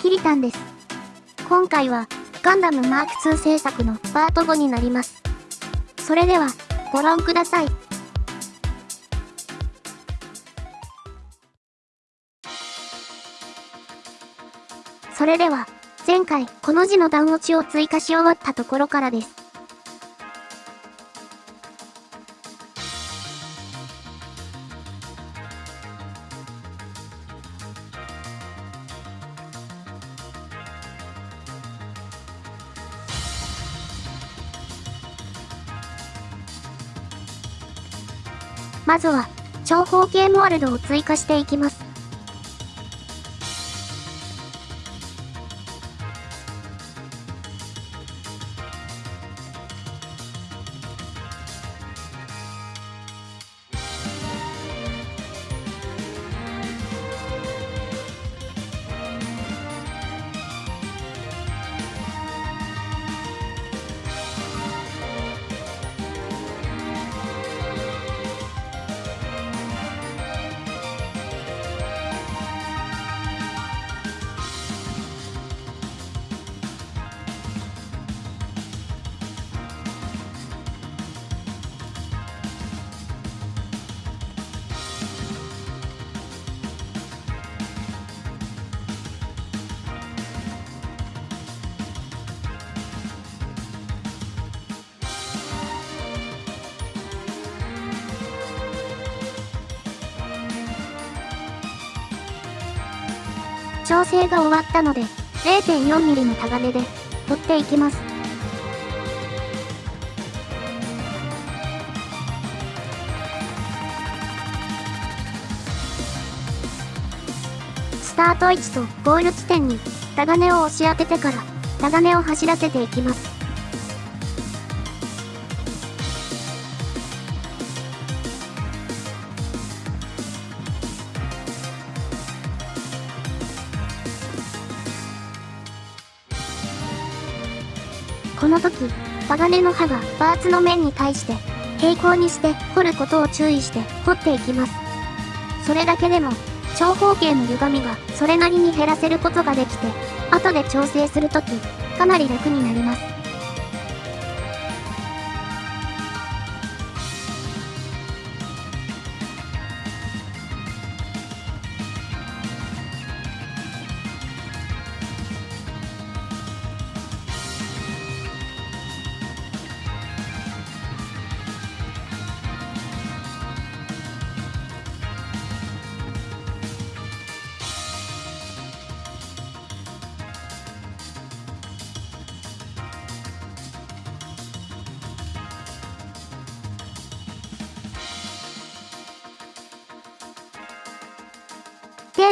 キリタンです。今回は、ガンダムマーク2制作のパート5になります。それでは、ご覧ください。それでは、前回、この字の段落ちを追加し終わったところからです。まずは、長方形モールドを追加していきます。調整が終わったので、0.4mm のタガネで、取っていきます。スタート位置とゴール地点に、タガネを押し当ててから、タガネを走らせていきます。の時、鋼の刃がパーツの面に対して平行にして掘ることを注意して掘っていきます。それだけでも長方形の歪みがそれなりに減らせることができて、後で調整するとき、かなり楽になります。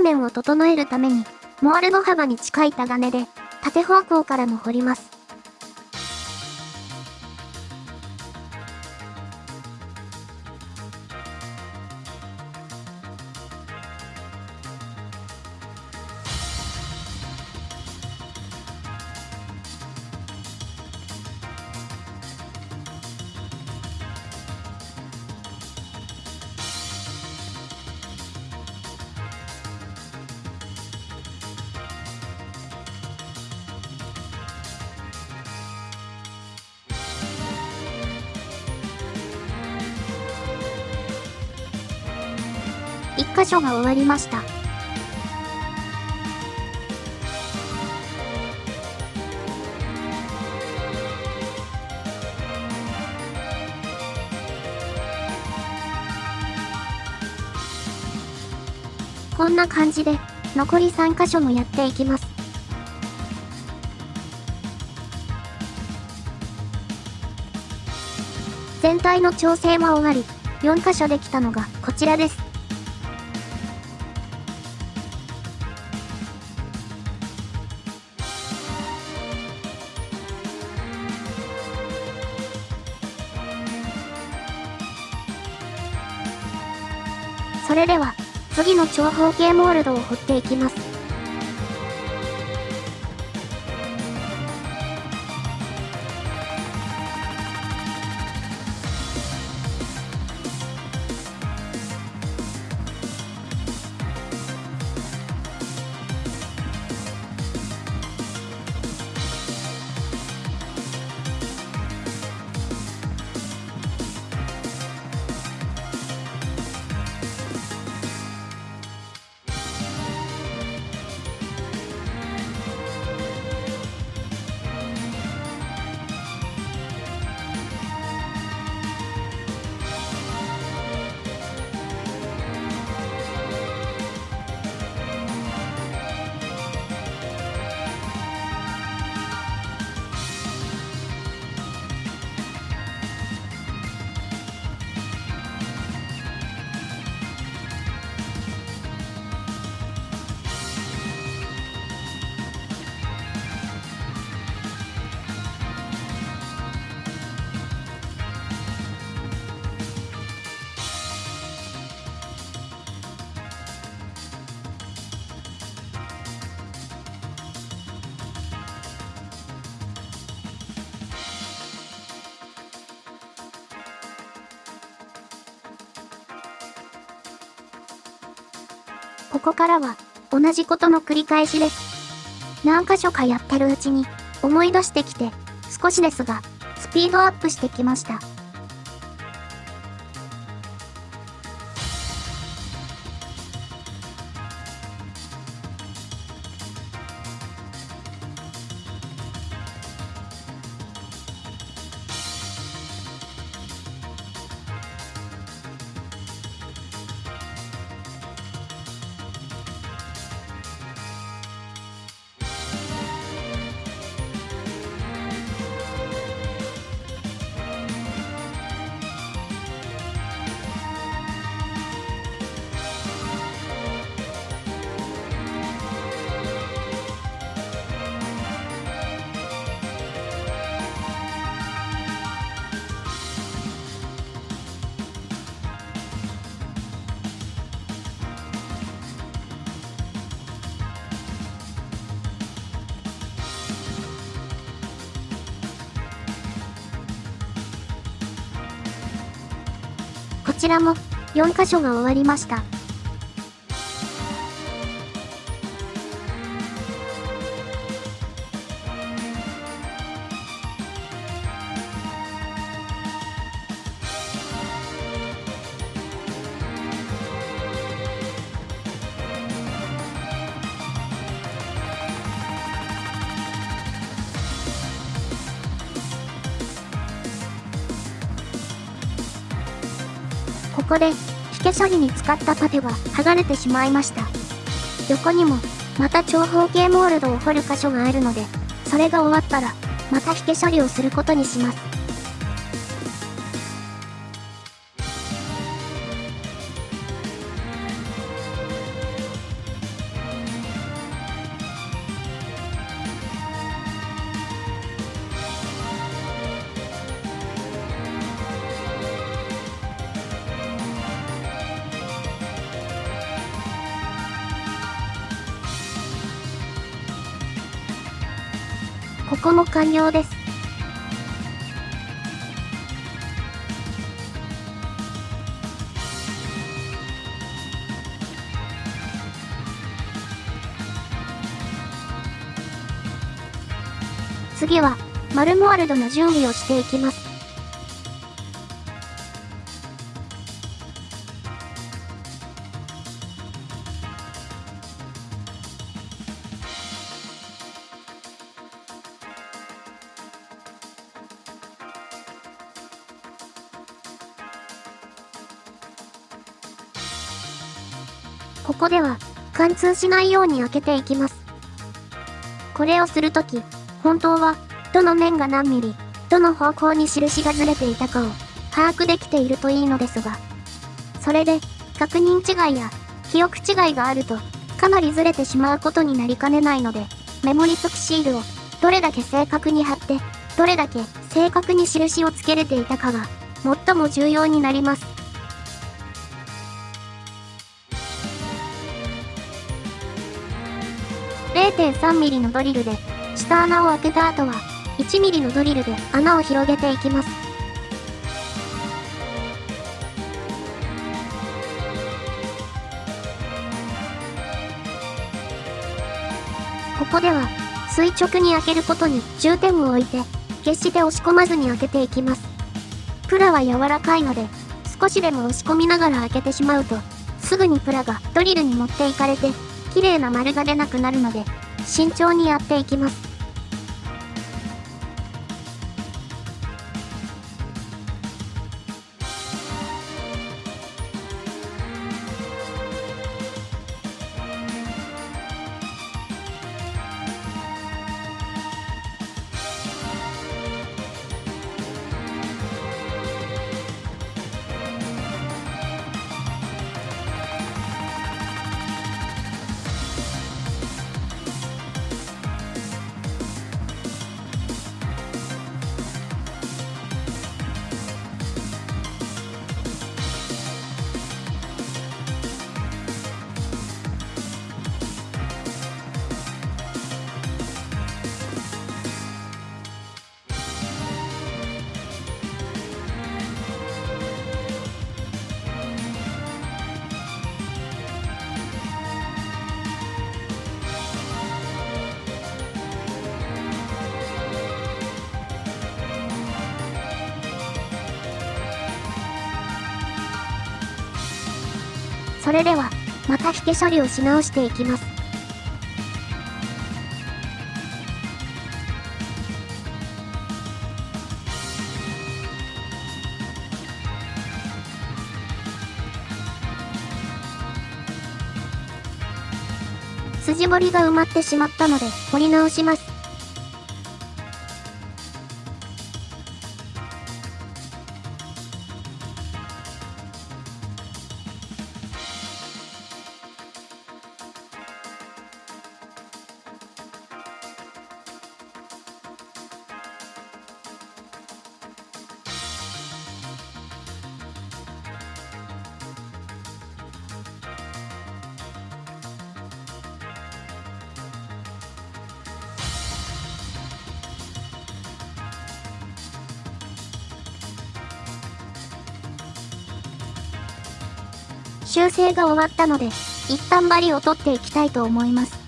面を整えるために、モールの幅に近いタガネで、縦方向からも掘ります。箇所が終わりました。こんな感じで、残り3箇所もやっていきます。全体の調整も終わり、4箇所できたのがこちらです。それでは、次の長方形モールドを掘っていきます。ここからは、同じことの繰り返しです。何箇所かやってるうちに、思い出してきて、少しですが、スピードアップしてきました。ちらも4箇所が終わりました。ここで、火消処理に使ったパテは剥がれてしまいました。横にも、また長方形モールドを掘る箇所があるので、それが終わったら、また引け処理をすることにします。ここも完了です。次は、マルモワルドの準備をしていきます。ここでは、貫通しないように開けていきます。これをするとき、本当は、どの面が何ミリ、どの方向に印がずれていたかを、把握できているといいのですが、それで、確認違いや、記憶違いがあると、かなりずれてしまうことになりかねないので、メモリ付きシールを、どれだけ正確に貼って、どれだけ正確に印をつけれていたかが、最も重要になります。0.3mm のドリルで、下穴を開けた後は、1mm のドリルで穴を広げていきます。ここでは、垂直に開けることに重点を置いて、決して押し込まずに開けていきます。プラは柔らかいので、少しでも押し込みながら開けてしまうと、すぐにプラがドリルに持っていかれて、綺麗な丸が出なくなるので、慎重にやっていきます。それでは、また引け処理をし直していきます。筋彫りが埋まってしまったので、彫り直します。修正が終わったので、一旦針を取っていきたいと思います。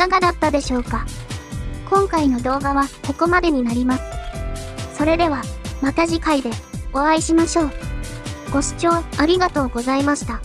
かがだったでしょうか？今回の動画はここまでになります。それでは、また次回でお会いしましょう。ご視聴ありがとうございました。